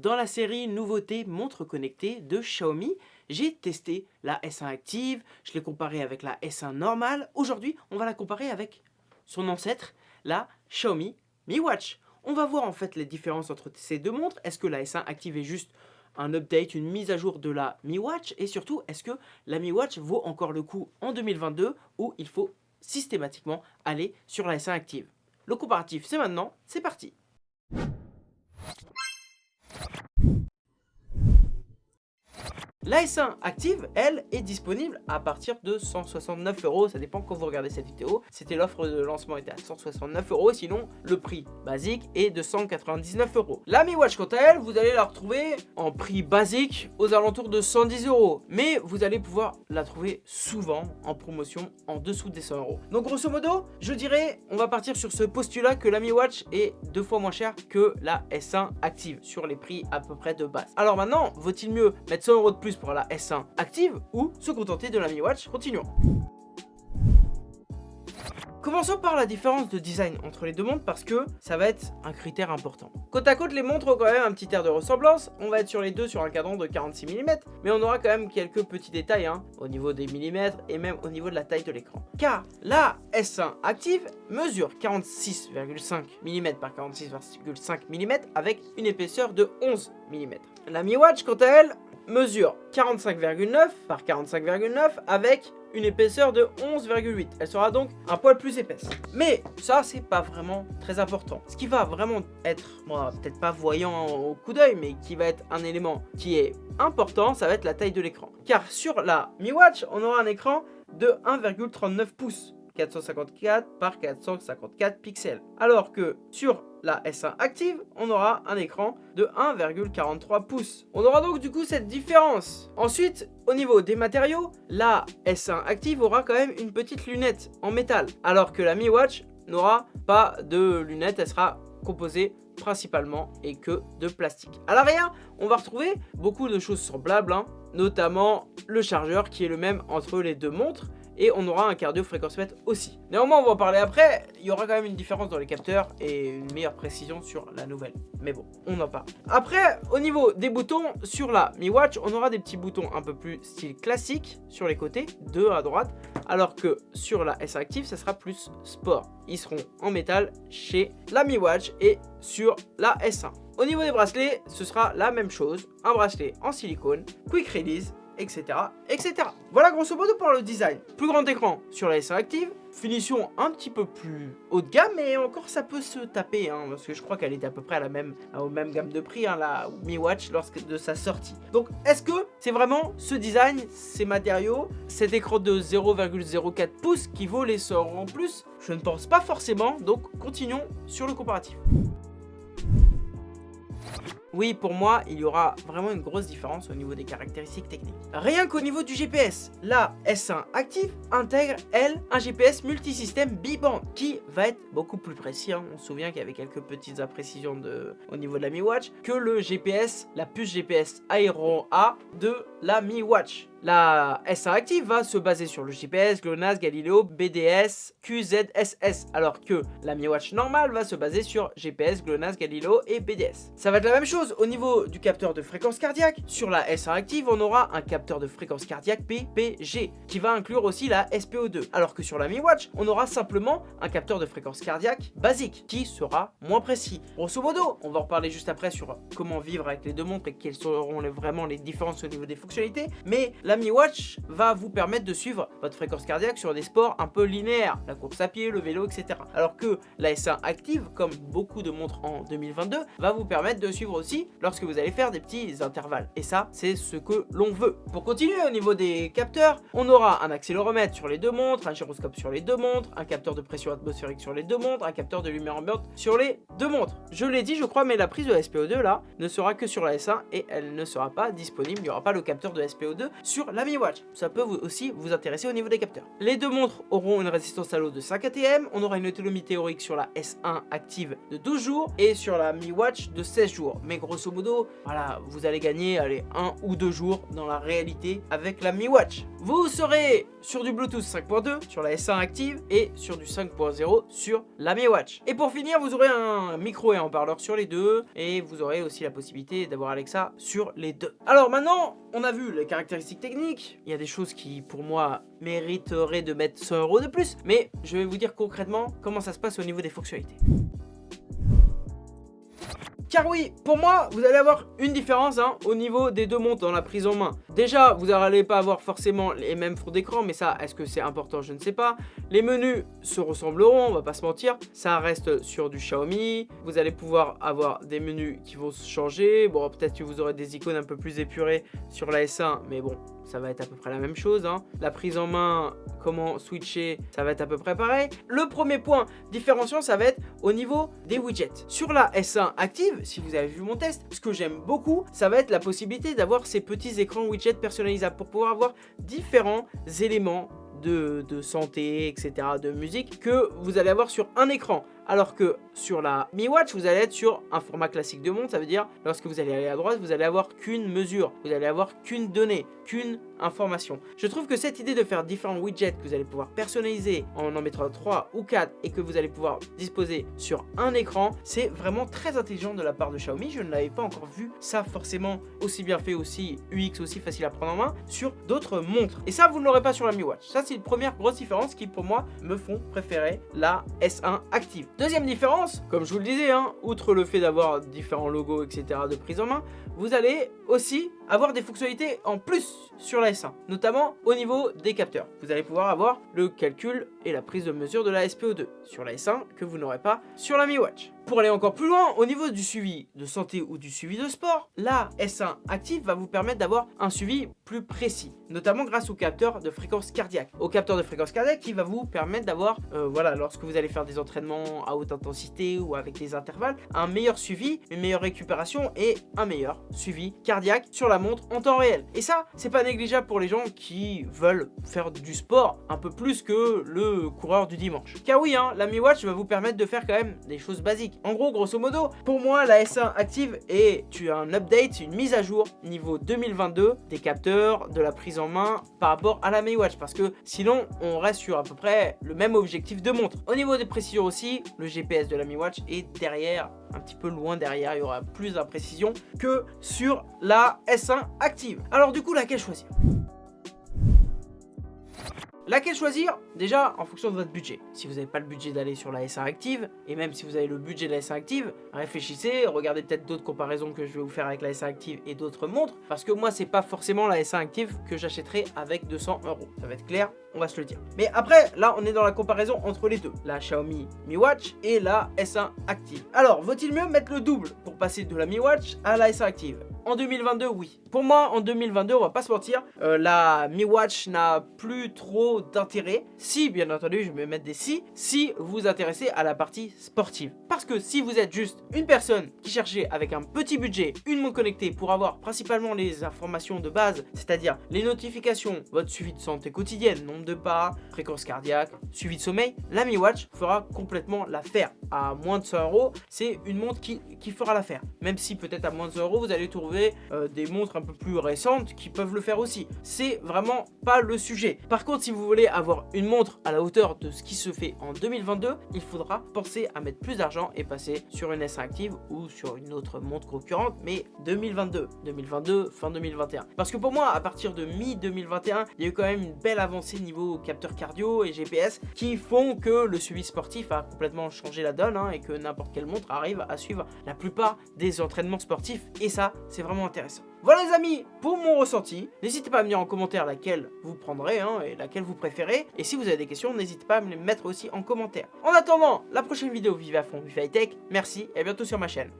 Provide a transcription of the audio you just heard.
dans la série nouveauté montre connectée de Xiaomi. J'ai testé la S1 Active, je l'ai comparée avec la S1 normale. Aujourd'hui, on va la comparer avec son ancêtre, la Xiaomi Mi Watch. On va voir en fait les différences entre ces deux montres. Est-ce que la S1 Active est juste un update, une mise à jour de la Mi Watch? Et surtout, est-ce que la Mi Watch vaut encore le coup en 2022 ou il faut systématiquement aller sur la S1 Active? Le comparatif, c'est maintenant, c'est parti La S1 Active, elle, est disponible à partir de 169 euros. Ça dépend quand vous regardez cette vidéo. C'était l'offre de lancement était à 169 euros. Sinon, le prix basique est de 199 euros. La Mi Watch, quant à elle, vous allez la retrouver en prix basique aux alentours de 110 euros. Mais vous allez pouvoir la trouver souvent en promotion en dessous des 100 euros. Donc, grosso modo, je dirais, on va partir sur ce postulat que la Mi Watch est deux fois moins chère que la S1 Active sur les prix à peu près de base. Alors maintenant, vaut-il mieux mettre 100 euros de plus pour la S1 active ou se contenter de la Mi Watch Continuons. Commençons par la différence de design entre les deux montres parce que ça va être un critère important. Côte à côte, les montres ont quand même un petit air de ressemblance. On va être sur les deux sur un cadran de 46 mm, mais on aura quand même quelques petits détails hein, au niveau des millimètres et même au niveau de la taille de l'écran. Car la S1 Active mesure 46,5 mm par 46,5 mm avec une épaisseur de 11 mm. La Mi Watch, quant à elle, mesure 45,9 par 45,9 avec une épaisseur de 11,8. Elle sera donc un poil plus épaisse. Mais ça, c'est pas vraiment très important. Ce qui va vraiment être, peut-être pas voyant au coup d'œil, mais qui va être un élément qui est important, ça va être la taille de l'écran. Car sur la Mi Watch, on aura un écran de 1,39 pouces. 454 par 454 pixels. Alors que sur la S1 Active, on aura un écran de 1,43 pouces. On aura donc du coup cette différence. Ensuite, au niveau des matériaux, la S1 Active aura quand même une petite lunette en métal, alors que la Mi Watch n'aura pas de lunette, elle sera composée principalement et que de plastique. À l'arrière, on va retrouver beaucoup de choses semblables, hein, notamment le chargeur qui est le même entre les deux montres et on aura un cardio fréquence mètre aussi. Néanmoins, on va en parler après, il y aura quand même une différence dans les capteurs et une meilleure précision sur la nouvelle. Mais bon, on en parle. Après, au niveau des boutons, sur la Mi Watch, on aura des petits boutons un peu plus style classique sur les côtés, deux à droite, alors que sur la S Active, ça sera plus sport. Ils seront en métal chez la Mi Watch et sur la S1. Au niveau des bracelets, ce sera la même chose, un bracelet en silicone, quick release etc. etc. Voilà grosso modo pour le design. Plus grand écran sur la S1 Active, finition un petit peu plus haut de gamme, mais encore ça peut se taper, hein, parce que je crois qu'elle était à peu près à la même, au même gamme de prix, hein, la Mi Watch, lorsque de sa sortie. Donc est-ce que c'est vraiment ce design, ces matériaux, cet écran de 0,04 pouces qui vaut les sorts en plus? Je ne pense pas forcément, donc continuons sur le comparatif. Oui, pour moi, il y aura vraiment une grosse différence au niveau des caractéristiques techniques. Rien qu'au niveau du GPS, la S1 Active intègre, elle, un GPS multisystème biband qui va être beaucoup plus précis. Hein. On se souvient qu'il y avait quelques petites imprécisions de, au niveau de la Mi Watch que le GPS, la puce GPS Aero A de la Mi Watch. La S1 Active va se baser sur le GPS, GLONASS, Galileo, BDS, QZSS, alors que la Mi Watch normale va se baser sur GPS, GLONASS, Galileo et BDS. Ça va être la même chose au niveau du capteur de fréquence cardiaque. Sur la S1 Active, on aura un capteur de fréquence cardiaque PPG, qui va inclure aussi la SPO2, alors que sur la Mi Watch, on aura simplement un capteur de fréquence cardiaque basique, qui sera moins précis. Grosso modo, on va en reparler juste après sur comment vivre avec les deux montres et quelles seront vraiment les différences au niveau des fonctionnalités, mais la Mi Watch va vous permettre de suivre votre fréquence cardiaque sur des sports un peu linéaires, la course à pied, le vélo, etc. Alors que la S1 Active, comme beaucoup de montres en 2022, va vous permettre de suivre aussi lorsque vous allez faire des petits intervalles. Et ça, c'est ce que l'on veut. Pour continuer au niveau des capteurs, on aura un accéléromètre sur les deux montres, un gyroscope sur les deux montres, un capteur de pression atmosphérique sur les deux montres, un capteur de lumière ambiante sur les deux montres. Je l'ai dit, je crois, mais la prise de SPO2 là ne sera que sur la S1 et elle ne sera pas disponible. Il n'y aura pas le capteur de SPO2 sur la Mi Watch. Ça peut aussi vous intéresser au niveau des capteurs. Les deux montres auront une résistance à l'eau de 5 ATM, on aura une autonomie théorique sur la S1 active de 12 jours et sur la Mi Watch de 16 jours. Mais grosso modo, voilà, vous allez gagner allez, 1 ou 2 jours dans la réalité avec la Mi Watch. Vous serez sur du Bluetooth 5.2 sur la S1 active et sur du 5.0 sur la Mi Watch. Et pour finir, vous aurez un micro et un haut-parleur sur les deux et vous aurez aussi la possibilité d'avoir Alexa sur les deux. Alors maintenant, on a vu les caractéristiques techniques. Il y a des choses qui, pour moi, mériteraient de mettre 100 euros de plus. Mais je vais vous dire concrètement comment ça se passe au niveau des fonctionnalités. Car oui, pour moi, vous allez avoir une différence hein, au niveau des deux montres dans la prise en main. Déjà, vous n'allez pas avoir forcément les mêmes fonds d'écran, mais ça, est-ce que c'est important? Je ne sais pas. Les menus se ressembleront, on va pas se mentir. Ça reste sur du Xiaomi. Vous allez pouvoir avoir des menus qui vont se changer. Bon, peut-être que vous aurez des icônes un peu plus épurées sur la S1, mais bon, ça va être à peu près la même chose. Hein. La prise en main, comment switcher, ça va être à peu près pareil. Le premier point différenciant, ça va être au niveau des widgets. Sur la S1 active, si vous avez vu mon test, ce que j'aime beaucoup, ça va être la possibilité d'avoir ces petits écrans widgets personnalisables pour pouvoir avoir différents éléments de, de, santé, etc., de musique, que vous allez avoir sur un écran. Alors que sur la Mi Watch, vous allez être sur un format classique de montre. Ça veut dire, lorsque vous allez aller à droite, vous allez avoir qu'une mesure. Vous allez avoir qu'une donnée, qu'une Je trouve que cette idée de faire différents widgets que vous allez pouvoir personnaliser en en mettant 3 ou 4 et que vous allez pouvoir disposer sur un écran, c'est vraiment très intelligent de la part de Xiaomi. Je ne l'avais pas encore vu ça forcément aussi bien fait, aussi UX, aussi facile à prendre en main sur d'autres montres. Et ça, vous ne l'aurez pas sur la Mi Watch. Ça, c'est une première grosse différence qui, pour moi, me font préférer la S1 Active. Deuxième différence, comme je vous le disais, hein, outre le fait d'avoir différents logos, etc. de prise en main, vous allez aussi avoir des fonctionnalités en plus sur la S1, notamment au niveau des capteurs. Vous allez pouvoir avoir le calcul et la prise de mesure de la SPO2 sur la S1 que vous n'aurez pas sur la Mi Watch. Pour aller encore plus loin, au niveau du suivi de santé ou du suivi de sport, la S1 Active va vous permettre d'avoir un suivi plus précis, notamment grâce au capteur de fréquence cardiaque. Au capteur de fréquence cardiaque qui va vous permettre d'avoir, euh, voilà, lorsque vous allez faire des entraînements à haute intensité ou avec des intervalles, un meilleur suivi, une meilleure récupération et un meilleur suivi cardiaque sur la montre en temps réel. Et ça, c'est pas négligeable pour les gens qui veulent faire du sport un peu plus que le coureur du dimanche. Car oui, hein, la Mi Watch va vous permettre de faire quand même des choses basiques. En gros, grosso modo, pour moi, la S1 active et tu as un update, une mise à jour niveau 2022 des capteurs, de la prise en main par rapport à la Mi Watch. Parce que sinon, on reste sur à peu près le même objectif de montre. Au niveau des précisions aussi, le GPS de la Mi Watch est derrière, un petit peu loin derrière. Il y aura plus d'imprécision que sur la S1 active. Alors du coup, laquelle choisir? Laquelle choisir? Déjà, en fonction de votre budget. Si vous n'avez pas le budget d'aller sur la S1 Active, et même si vous avez le budget de la S1 Active, réfléchissez, regardez peut-être d'autres comparaisons que je vais vous faire avec la S1 Active et d'autres montres, parce que moi, c'est pas forcément la S1 Active que j'achèterai avec 200 euros. Ça va être clair, on va se le dire. Mais après, là, on est dans la comparaison entre les deux. La Xiaomi Mi Watch et la S1 Active. Alors, vaut-il mieux mettre le double pour passer de la Mi Watch à la S1 Active? En 2022, oui. Pour moi, en 2022, on va pas se mentir, euh, la Mi Watch n'a plus trop d'intérêt. Si, bien entendu, je vais mettre des si, si vous vous intéressez à la partie sportive. Parce que si vous êtes juste une personne qui cherchait avec un petit budget une montre connectée pour avoir principalement les informations de base, c'est-à-dire les notifications, votre suivi de santé quotidienne, nombre de pas, fréquence cardiaque, suivi de sommeil, la Mi Watch fera complètement l'affaire. À moins de 100 euros, c'est une montre qui, qui fera l'affaire. Même si peut-être à moins de 100 euros, vous allez trouver euh, des montres un peu plus récentes qui peuvent le faire aussi. C'est vraiment pas le sujet. Par contre, si vous voulez avoir une montre à la hauteur de ce qui se fait en 2022, il faudra penser à mettre plus d'argent et passer sur une S1 Active ou sur une autre montre concurrente, mais 2022, 2022, fin 2021. Parce que pour moi, à partir de mi-2021, il y a eu quand même une belle avancée niveau capteur cardio et GPS qui font que le suivi sportif a complètement changé la donne hein, et que n'importe quelle montre arrive à suivre la plupart des entraînements sportifs. Et ça, c'est vraiment intéressant. Voilà les amis, pour mon ressenti, n'hésitez pas à me dire en commentaire laquelle vous prendrez hein, et laquelle vous préférez. Et si vous avez des questions, n'hésitez pas à me les mettre aussi en commentaire. En attendant, la prochaine vidéo Vive à fond, Vive High Tech, merci et à bientôt sur ma chaîne.